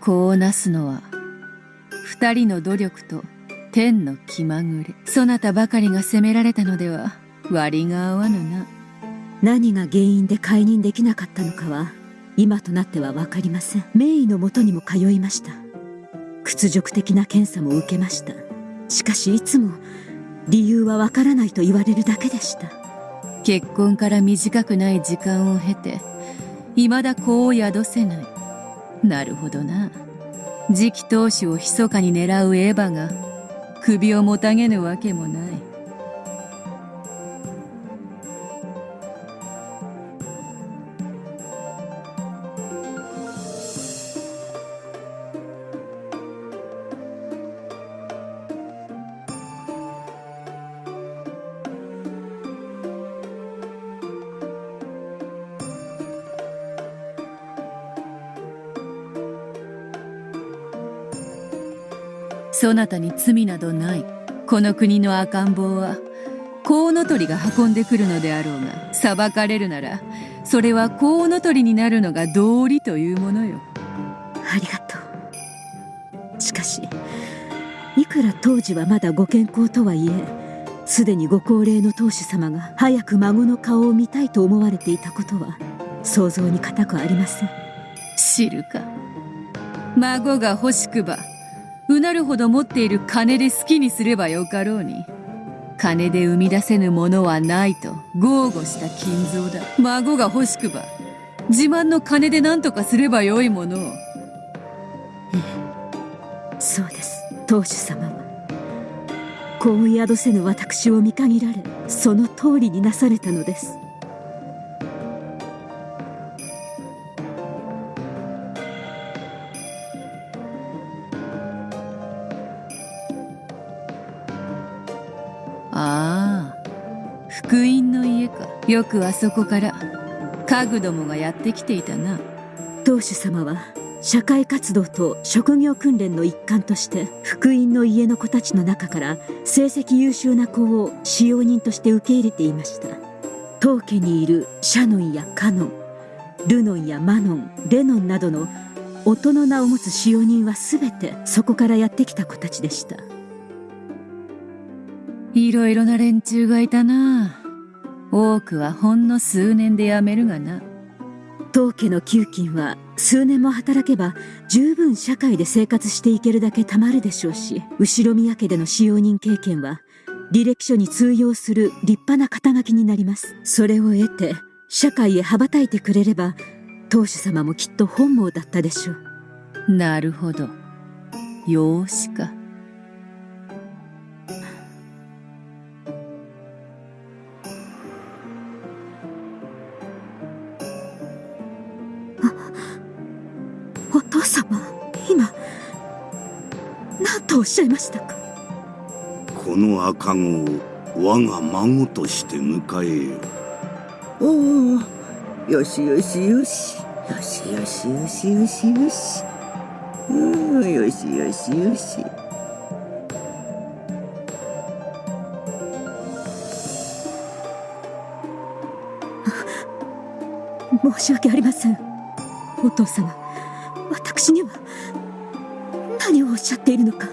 こうなすのは二人の努力と天の気まぐれ。そなたばかりが責められたのでは割が合わぬな。何が原因で解任できなかったのかは今となっては分かりません。名医のもとにも通いました。屈辱的な検査も受けました。しかしいつも理由は分からないと言われるだけでした。結婚から短くない時間を経て未だ子を宿せない。なるほどな。次期当主を密かに狙うエヴァが首をもたげぬわけもない。なたに罪などない。この国の赤ん坊はコウノトリが運んでくるのであろうが裁かれるならそれはコウノトリになるのが道理というものよ。ありがとう。しかしいくら当時はまだご健康とはいえすでにご高齢の当主様が早く孫の顔を見たいと思われていたことは想像に難くありません。知るか。孫が欲しくばうなるほど持っている金で好きにすればよかろうに。金で生み出せぬものはないと豪語した金蔵だ。孫が欲しくば自慢の金で何とかすればよいものを。ええ。そうです。当主様は。子を宿せぬ私を見限られその通りになされたのです。よくあそこから家具どもがやってきていたな。当主様は社会活動と職業訓練の一環として福音の家の子たちの中から成績優秀な子を使用人として受け入れていました。当家にいるシャノンやカノンルノンやマノンレノンなどの音の名を持つ使用人は全てそこからやってきた子たちでした。いろいろな連中がいたな多くはほんの数年で辞めるがな。当家の給金は数年も働けば十分社会で生活していけるだけたまるでしょうし後宮家での使用人経験は履歴書に通用する立派な肩書きになります。それを得て社会へ羽ばたいてくれれば当主様もきっと本望だったでしょう。なるほど。養子か。何とおっしゃいましたか？この赤子を我が孫として迎えよおおよしよしよし。よしよしよしよしよし。うんよしよしよし。申し訳ありません。お父様。私にはっしゃっているのか？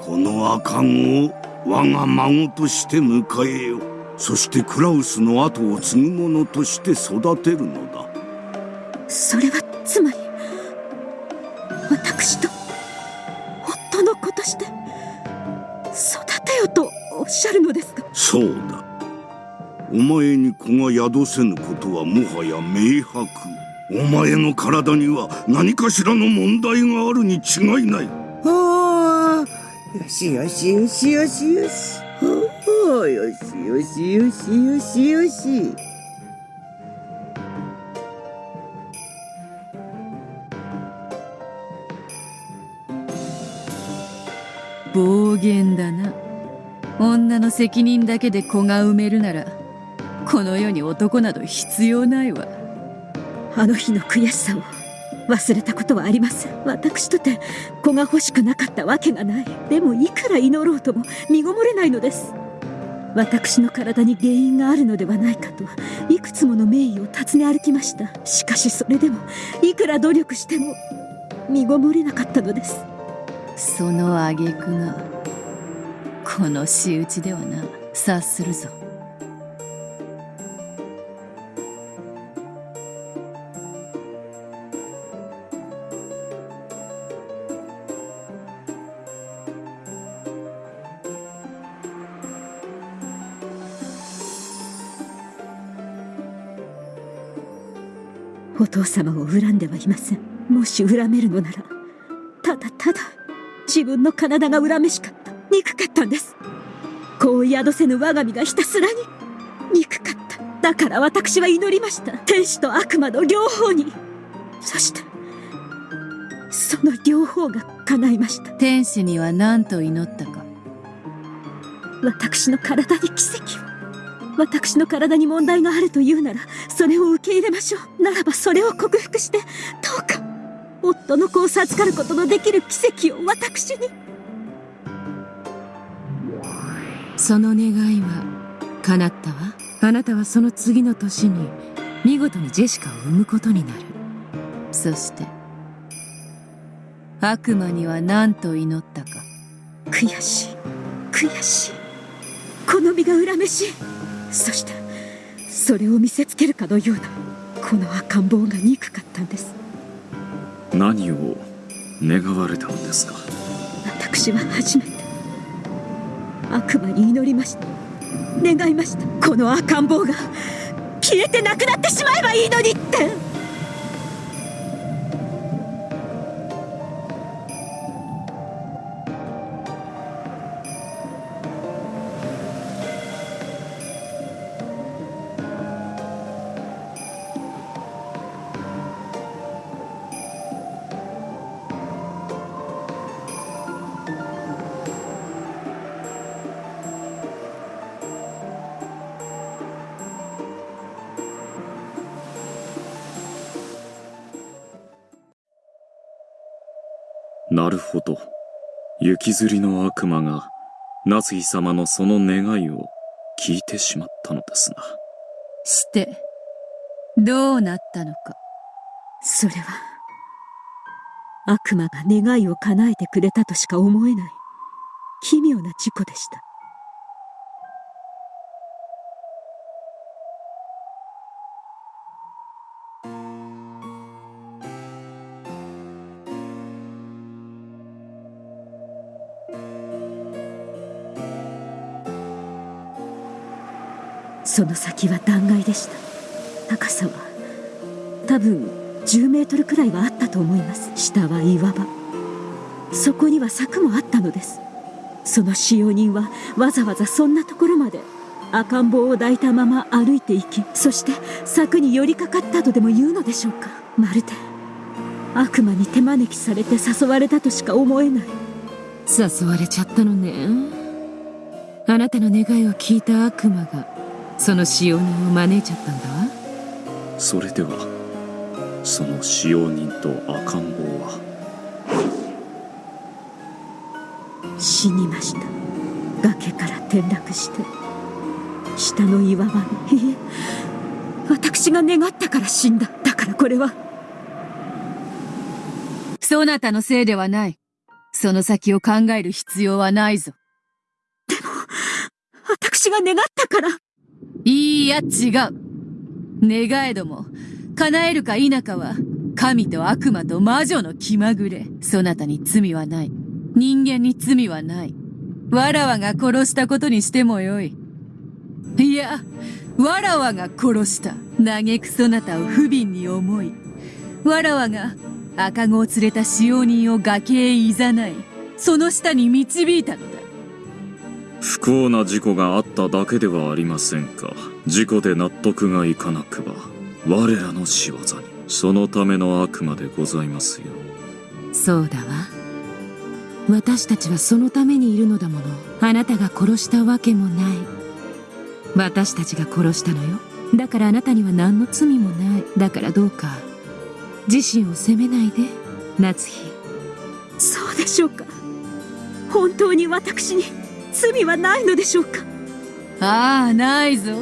この赤子を我が孫として迎えよそしてクラウスの後を継ぐ者として育てるのだ。それはつまり私と夫の子として育てよとおっしゃるのですか？そうだ。お前に子が宿せぬことはもはや明白お前の体には何かしらの問題があるに違いない。およしよしよしよしよしよしよしよしよしよし。暴言だな。女の責任だけで子が産めるならこの世に男など必要ないわあの日の悔しさを忘れたことはありません。私とて子が欲しくなかったわけがない。でもいくら祈ろうとも身ごもれないのです。私の体に原因があるのではないかといくつもの名医を訪ね歩きました。しかしそれでもいくら努力しても身ごもれなかったのです。その挙句がこの仕打ちではな。察するぞ。お父様を恨んではいません。もし恨めるのならただただ自分の体が恨めしかった憎かったんです。子を宿せぬ我が身がひたすらに憎かった。だから私は祈りました。天使と悪魔の両方に。そしてその両方が叶いました。天使には何と祈ったか。私の体に奇跡を私の体に問題があるというならそれを受け入れましょう。ならばそれを克服してどうか夫の子を授かることのできる奇跡を私に。その願いは叶ったわ。あなたはその次の年に見事にジェシカを産むことになる。そして悪魔には何と祈ったか。悔しい悔しい。この身が恨めしいそしてそれを見せつけるかのようなこの赤ん坊が憎かったんです。何を願われたのですか？私は初めて悪魔に祈りました。願いました。この赤ん坊が消えてなくなってしまえばいいのにってなるほど。雪吊りの悪魔が、夏日様のその願いを聞いてしまったのですな。してどうなったのかそれは悪魔が願いを叶えてくれたとしか思えない奇妙な事故でしたその先は断崖でした。高さは多分10メートルくらいはあったと思います。下は岩場。そこには柵もあったのです。その使用人はわざわざそんなところまで赤ん坊を抱いたまま歩いていきそして柵に寄りかかったとでも言うのでしょうか。まるで悪魔に手招きされて誘われたとしか思えない。誘われちゃったのね。あなたの願いを聞いた悪魔がその使用人を招いちゃったんだわ。それでは、その使用人と赤ん坊は、死にました。崖から転落して。下の岩場にい。え私が願ったから死んだ。だからこれは。そなたのせいではない。その先を考える必要はないぞ。私が願ったからいいや違う。願えども叶えるか否かは神と悪魔と魔女の気まぐれ。そなたに罪はない。人間に罪はない。わらわが殺したことにしてもよい。いやわらわが殺した。嘆くそなたを不憫に思い。わらわが赤子を連れた使用人を崖へいざない。その下に導いたのだ。不幸な事故があっただけではありませんか。事故で納得がいかなくば、我らの仕業に。そのための悪魔でございますよ。そうだわ。私たちはそのためにいるのだもの。あなたが殺したわけもない。私たちが殺したのよ。だからあなたには何の罪もない。だからどうか。自身を責めないで。夏日。そうでしょうか。本当に私に罪はないのでしょうか？ああないぞ。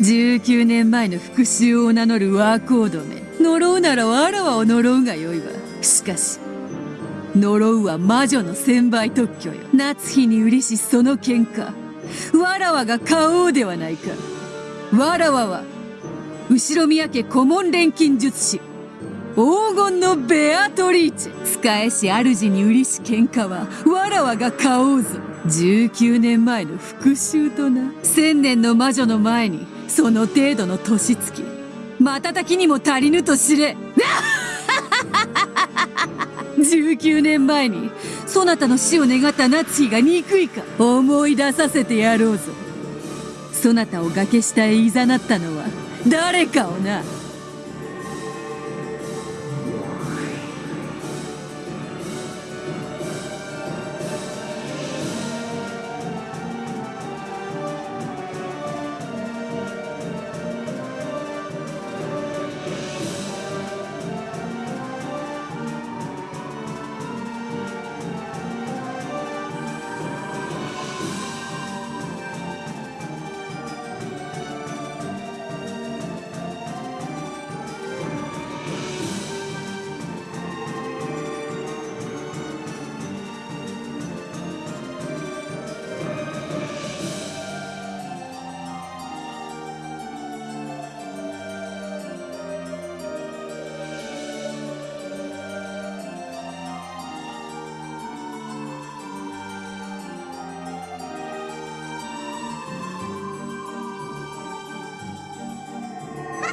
19年前の復讐を名乗るワーコードめ呪うならわらわを呪うがよいわ。しかし呪うは魔女の千倍特許よ。夏日に売りしその喧嘩。わらわが買おうではないか。わらわは後宮家顧問錬金術師。黄金のベアトリーチ。ェ使えし主に売りし喧嘩はわらわが買おうぞ19年前の復讐とな。千年の魔女の前にその程度の年月。瞬きにも足りぬと知れ。19年前にそなたの死を願った夏日が憎いか。思い出させてやろうぞそなたを崖下へ誘ったのは誰かをな。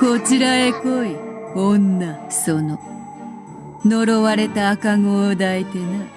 こちらへ来い女その呪われた赤子を抱いてな。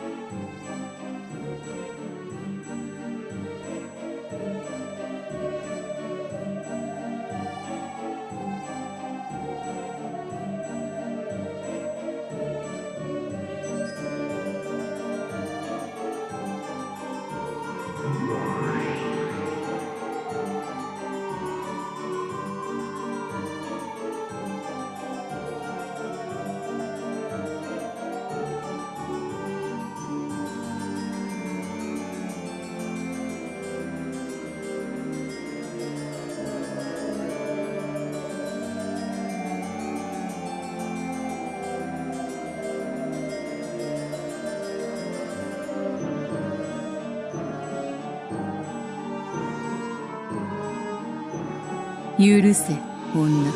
許せ女。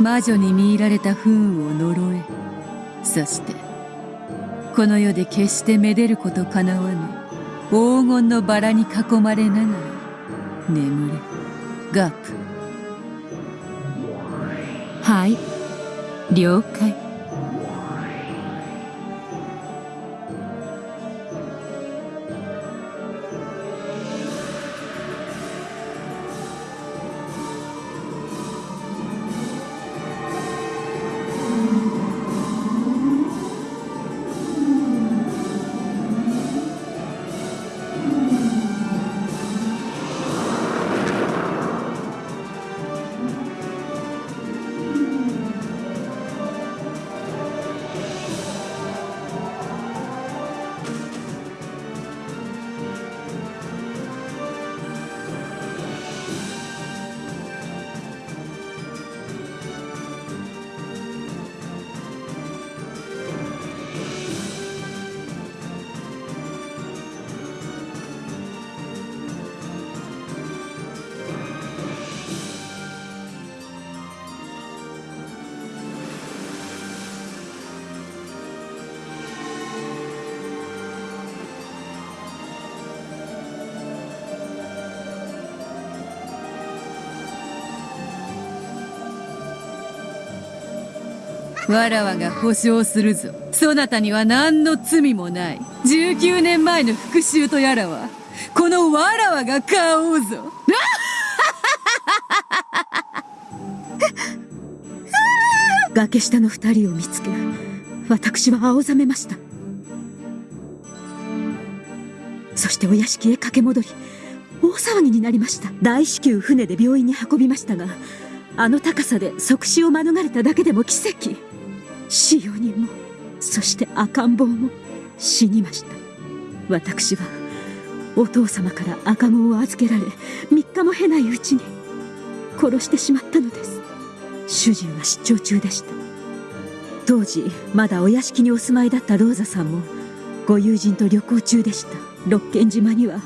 魔女に見入られた不運を呪え。そしてこの世で決してめでることかなわぬ黄金のバラに囲まれながら眠れ。ガープはい。了解。わらわが保証するぞ。そなたには何の罪もない。19年前の復讐とやらはこのわらわが買おうぞ。崖下の二人を見つけ私は青ざめました。そしてお屋敷へ駆け戻り大騒ぎになりました。大至急船で病院に運びましたがあの高さで即死を免れただけでも奇跡使用人もそして赤ん坊も死にました。私はお父様から赤子を預けられ3日も経ないうちに殺してしまったのです。主人は出張中でした。当時まだお屋敷にお住まいだったローザさんもご友人と旅行中でした。六軒島には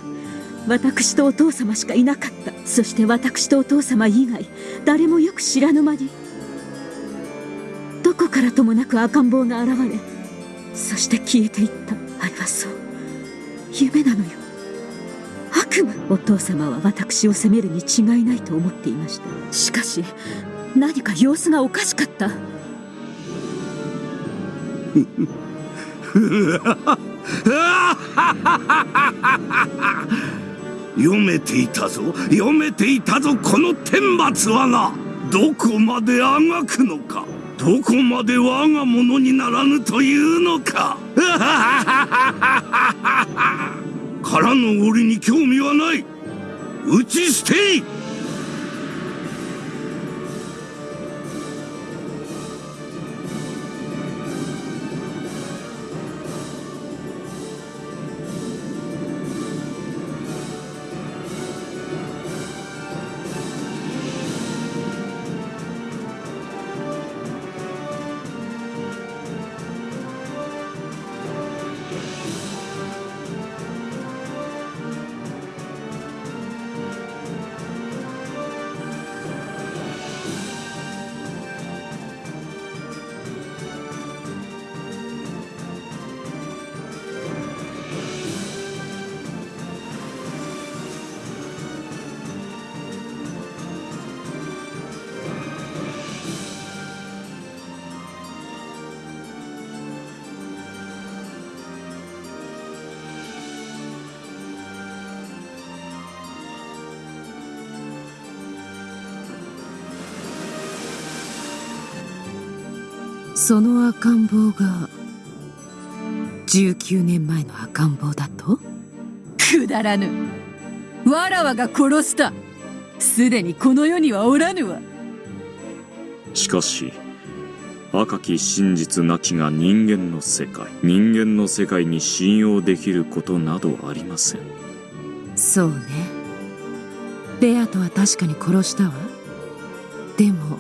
私とお父様しかいなかった。そして私とお父様以外誰もよく知らぬ間にどこからともなく赤ん坊が現れそして消えていった。あれはそう。夢なのよ。悪夢お父様は私を責めるに違いないと思っていました。しかし何か様子がおかしかった。読めていたぞ。読めていたぞ。この天罰はなどこまであがくのか。どこまで我が物にならぬというのか。からの折に興味はない。打ち捨てい。その赤ん坊が19年前の赤ん坊だと？くだらぬ。わらわが殺した。すでにこの世にはおらぬわ。しかし赤き真実なきが人間の世界人間の世界に信用できることなどありません。そうね。ベアトは確かに殺したわ。でも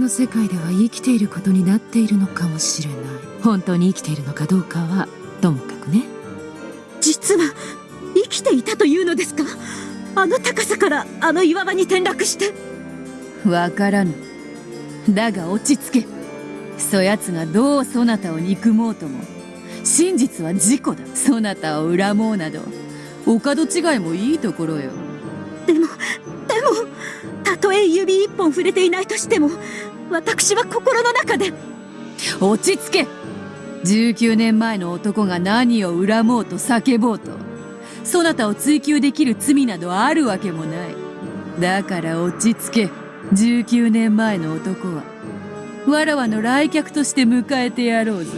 の世界では生きていることになっているのかもしれない。本当に生きているのかどうかはともかくね。実は生きていたというのですか？あの高さからあの岩場に転落して。わからぬ。だが落ち着け。そやつがどうそなたを憎もうとも。真実は事故だ。そなたを恨もうなど。お門違いもいいところよ。でもでもたとえ指一本触れていないとしても私は心の中で落ち着け。19年前の男が何を恨もうと叫ぼうと。そなたを追及できる罪などあるわけもない。だから落ち着け。19年前の男は。わらわの来客として迎えてやろうぞ。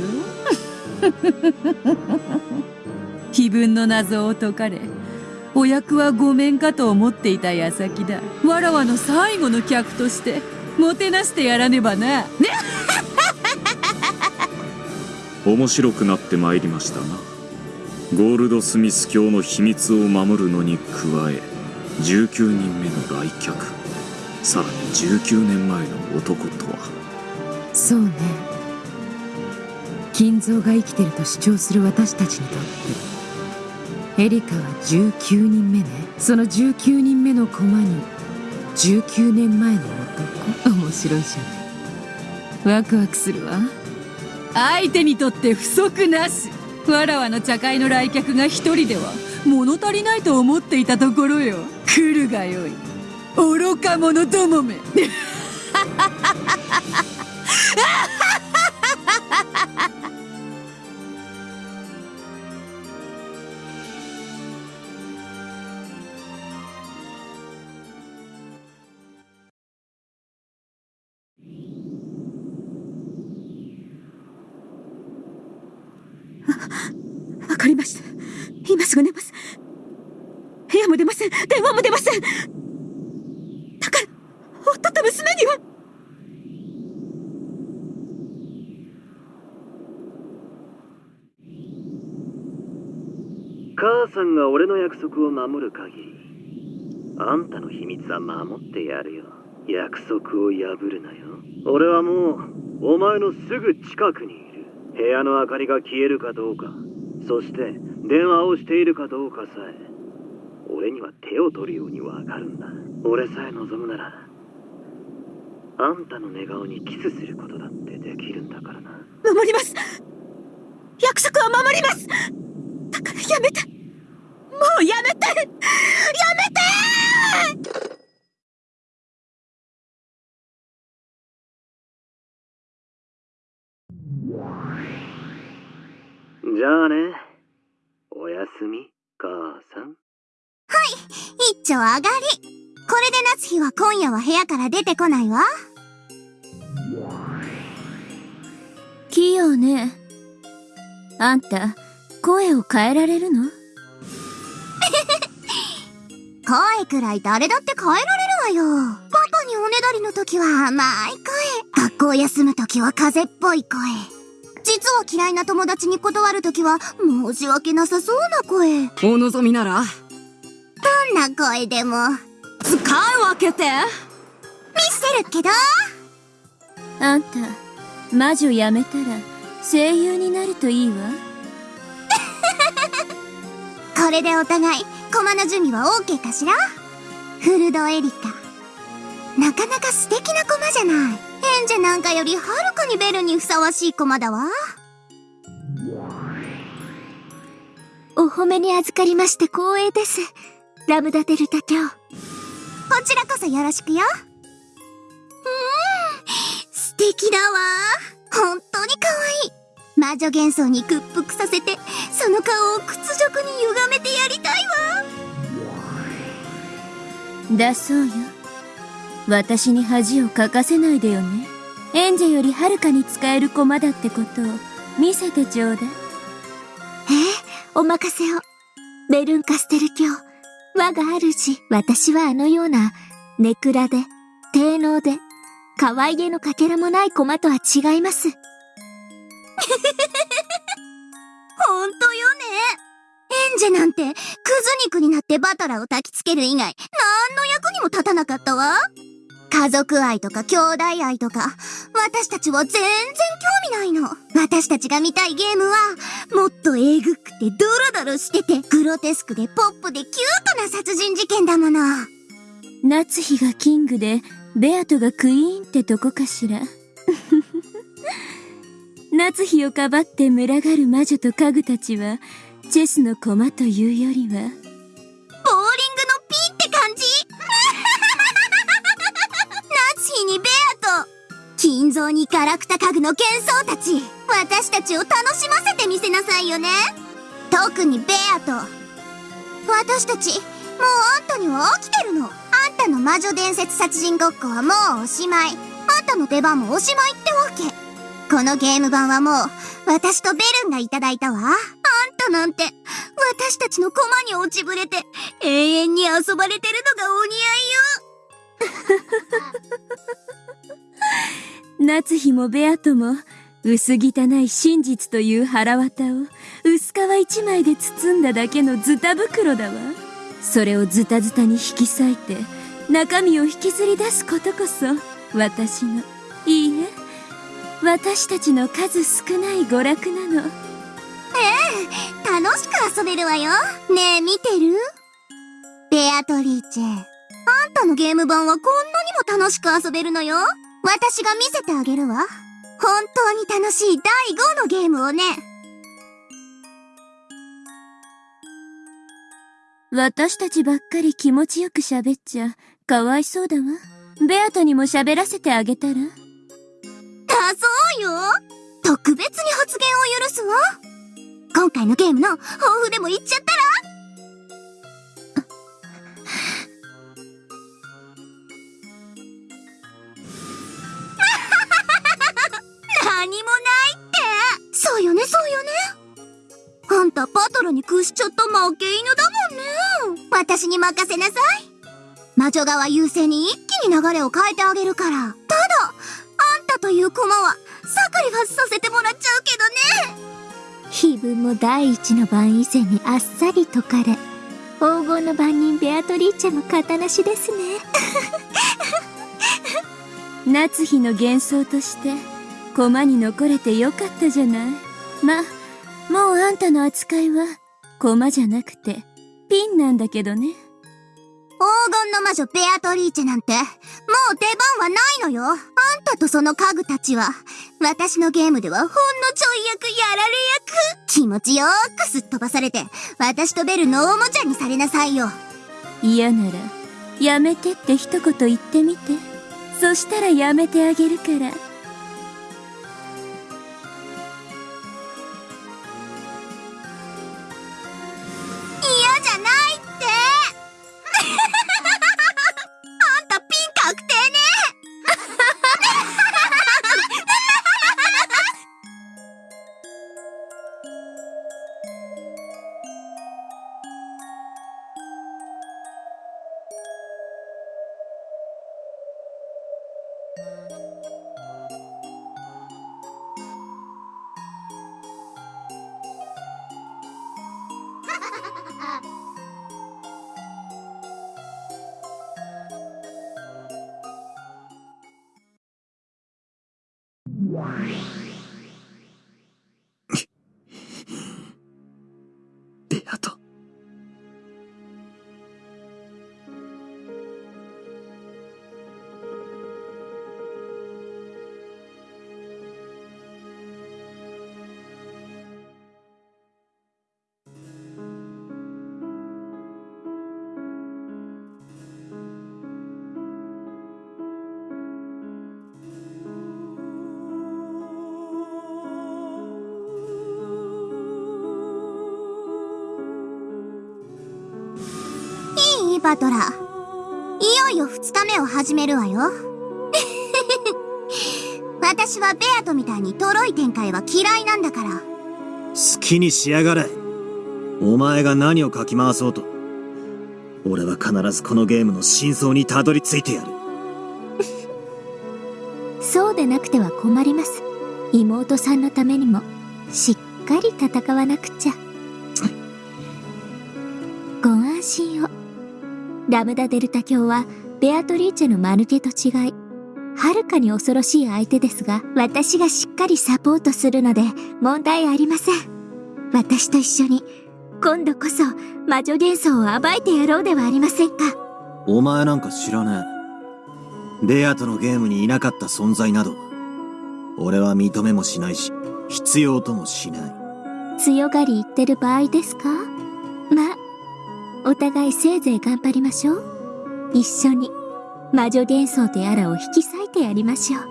碑文の謎を解かれお役はごめんかと思っていた矢先だ。わらわの最後の客として。もてなしてやらねばな。ね。面白くなってまいりましたな。ゴールドスミス教の秘密を守るのに加え19人目の来客。さらに19年前の男とは。そうね。金蔵が生きてると主張する私たちにとってエリカは19人目ね。その19人目の駒に19年前の男。面白いじゃん。ワクワクするわ。相手にとって不足なし。わらわの茶会の来客が一人では物足りないと思っていたところよ。来るがよい。愚か者どもめ。せんだから夫と娘には。母さんが俺の約束を守る限りあんたの秘密は守ってやるよ。約束を破るなよ。俺はもうお前のすぐ近くにいる。部屋の明かりが消えるかどうか。そして電話をしているかどうかさえ。俺には手を取るようにわかるんだ。俺さえ望むならあんたの寝顔にキスすることだってできるんだからな。守ります。約束は守ります。だからやめて。もうやめて。やめて。じゃあね。おやすみ一丁上がり。これで夏日は今夜は部屋から出てこないわ。器用ね。あんた、声を変えられるの？声くらい誰だって変えられるわよ。パパにおねだりの時は甘い声。学校休む時は風邪っぽい声。実は嫌いな友達に断る時は申し訳なさそうな声。お望みならどんな声でも。使い分けて見せるけどあんた、魔女やめたら声優になるといいわ。これでお互い、駒の準備は OK かしら？フルドエリカ。なかなか素敵な駒じゃない。エンジェなんかよりはるかにベルにふさわしい駒だわ。お褒めに預かりまして光栄です。ラムダデルタ教。こちらこそよろしくよ。うーん、素敵だわ。本当に可愛い。魔女幻想に屈服させて、その顔を屈辱に歪めてやりたいわ。だそうよ。私に恥をかかせないでよね。エンジェよりはるかに使える駒だってことを見せてちょうだい。ええ、お任せを。ベルンカステル教。我が主、私はあのような、ネクラで、低能で、可愛げのかけらもない駒とは違います。ほんとよね。エンジェなんて、クズ肉になってバトラを焚きつける以外、何の役にも立たなかったわ。家族愛とか兄弟愛とか、私たちは全然興味ないの。私たちが見たいゲームは、もっとえぐくてドロドロしてて、グロテスクでポップでキュートな殺人事件だもの。夏日がキングで、ベアトがクイーンってとこかしら。夏日をかばって群がる魔女と家具たちは、チェスの駒というよりは、金蔵にガラクタ家具の幻想たち、私たちを楽しませてみせなさいよね。特にベアと、私たち、もうあんたには飽きてるの。あんたの魔女伝説殺人ごっこはもうおしまい。あんたの出番もおしまいってわけ。このゲーム版はもう、私とベルンがいただいたわ。あんたなんて、私たちの駒に落ちぶれて、永遠に遊ばれてるのがお似合いよ。夏日もベアトも、薄汚い真実という腹渡を、薄皮一枚で包んだだけのズタ袋だわ。それをズタズタに引き裂いて、中身を引きずり出すことこそ、私の、いいえ、私たちの数少ない娯楽なの。楽しく遊べるわよ。ねえ、見てる？ベアトリーチェ。あんたのゲーム版はこんなにも楽しく遊べるのよ。私が見せてあげるわ。本当に楽しい第5のゲームをね。私たちばっかり気持ちよく喋っちゃ、かわいそうだわ。ベアトにも喋らせてあげたらだそうよ。特別に発言を許すわ。今回のゲームの抱負でも言っちゃったら？何もないってそうよね、そうよね。あんたバトルに屈しちゃった負け犬だもんね。私に任せなさい。魔女側優勢に一気に流れを変えてあげるから。ただ、あんたという駒はサクリファスさせてもらっちゃうけどね。碑文も第一の番以前にあっさり解かれ黄金の番人ベアトリーチェも型なしですね 夏日の幻想として駒に残れてよかったじゃないまもうあんたの扱いは駒じゃなくてピンなんだけどね黄金の魔女ベアトリーチェなんて、もう出番はないのよ。あんたとその家具たちは、私のゲームではほんのちょい役やられ役。気持ちよーくすっ飛ばされて、私とベルのおもちゃにされなさいよ。嫌ならやめてって一言言ってみてそしたらやめてあげるからバトラー。いよいよ二日目を始めるわよ。私はベアトみたいにトロい展開は嫌いなんだから。好きにしやがれ。お前が何をかき回そうと。俺は必ずこのゲームの真相にたどり着いてやる。そうでなくては困ります妹さんのためにもしっかり戦わなくちゃご安心をラムダデルタ教はベアトリーチェのマヌケと違いはるかに恐ろしい相手ですが私がしっかりサポートするので問題ありません私と一緒に今度こそ魔女幻想を暴いてやろうではありませんかお前なんか知らねえ。ベアとのゲームにいなかった存在など、俺は認めもしないし、必要ともしない。強がり言ってる場合ですか？まあお互いせいぜい頑張りましょう。一緒に。魔女幻想とやらを引き裂いてやりましょう。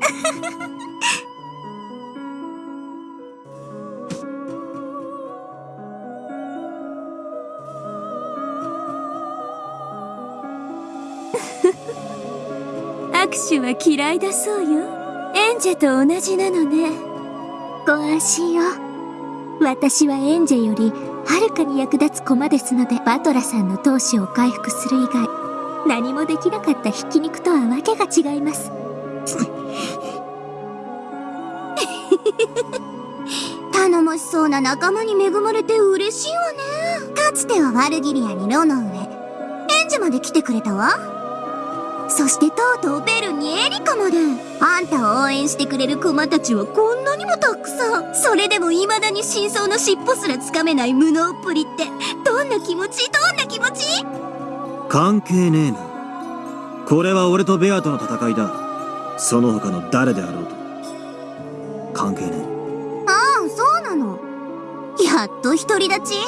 握手は嫌いだそうよ。エンジェと同じなのね。ご安心を。私はエンジェよりはるかに役立つ駒ですのでバトラさんの闘志を回復する以外何もできなかったひき肉とはわけが違います 頼もしそうな仲間に恵まれて嬉しいわね。かつてはワルギリアにロの上、エンジまで来てくれたわ。そしてとうとうベルにエリカまで。あんたを応援してくれる駒たちはこんなにもたくさん。それでも未だに真相の尻尾すらつかめない無能っぷりって、どんな気持ち？どんな気持ち？関係ねえな。これは俺とベアとの戦いだ。その他の誰であろうと。関係ねえ。ああ、そうなの。やっと独り立ちいっ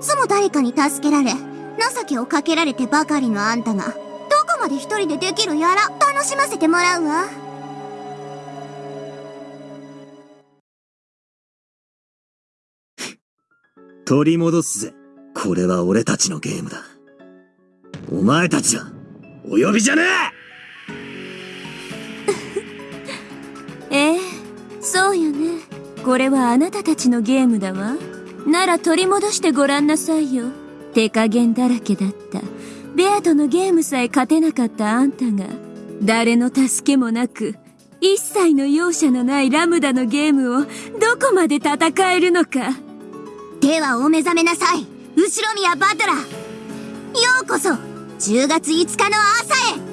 つも誰かに助けられ、情けをかけられてばかりのあんたが、まで一人でできるやら、楽しませてもらうわ。取り戻すぜ。これは俺たちのゲームだ。お前たちは、お呼びじゃねえ えそうよねこれはあなたたちのゲームだわなら取り戻してごらんなさいよ手加減だらけだったベアとのゲームさえ勝てなかったあんたが誰の助けもなく一切の容赦のないラムダのゲームをどこまで戦えるのか。ではお目覚めなさい。後宮バトラ。ーようこそ。10月5日の朝へ。